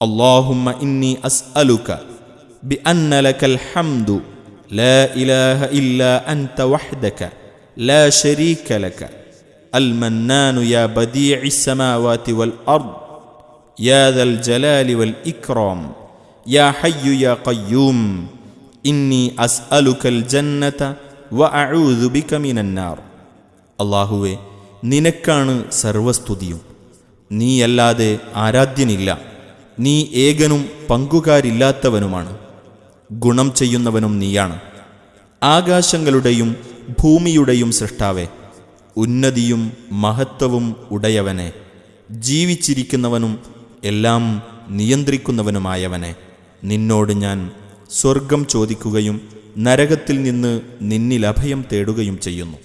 اللهم إني أسألك بأن لك الحمد لا إله إلا أنت وحدك لا شريك لك المنان يا بديع السماوات والأرض يا ذا الجلال والإكرام يا حي يا قيوم إني أسألك الجنة وأعوذ بك من النار അള്ളാഹുവെ നിനക്കാണ് സർവസ്തുതിയും നീയല്ലാതെ ആരാധ്യനില്ല നീ ഏകനും പങ്കുകാരില്ലാത്തവനുമാണ്. ഗുണം ചെയ്യുന്നവനും നീയാണ്. ആകാശങ്ങളുടെയും ഭൂമിയുടെയും സൃഷ്ടാവെ ഉന്നതിയും മഹത്വവും ഉടയവനെ. ജീവിച്ചിരിക്കുന്നവനും എല്ലാം നിയന്ത്രിക്കുന്നവനുമായവനെ. നിന്നോട് ഞാൻ സ്വർഗം ചോദിക്കുകയും നരകത്തിൽ നിന്ന് നിന്നിലഭയം തേടുകയും ചെയ്യുന്നു.